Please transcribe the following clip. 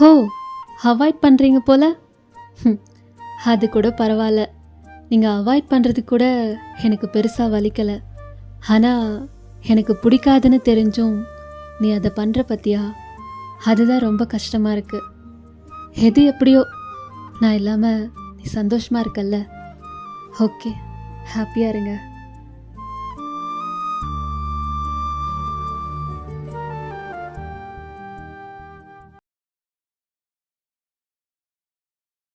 ஹோ அவாய்ட் பண்ணுறீங்க போல. அது கூட பரவாயில்ல. நீங்கள் அவாய்ட் பண்ணுறது கூட எனக்கு பெருசாக வலிக்கலை. ஆனால் எனக்கு பிடிக்காதுன்னு தெரிஞ்சும் நீ அதை பண்ணுற பத்தியா? அதுதான் ரொம்ப கஷ்டமாக இருக்குது எது எப்படியோ நான் இல்லாமல் நீ சந்தோஷமாக இருக்கல்ல. ஓகே ஹாப்பியாக இருங்க.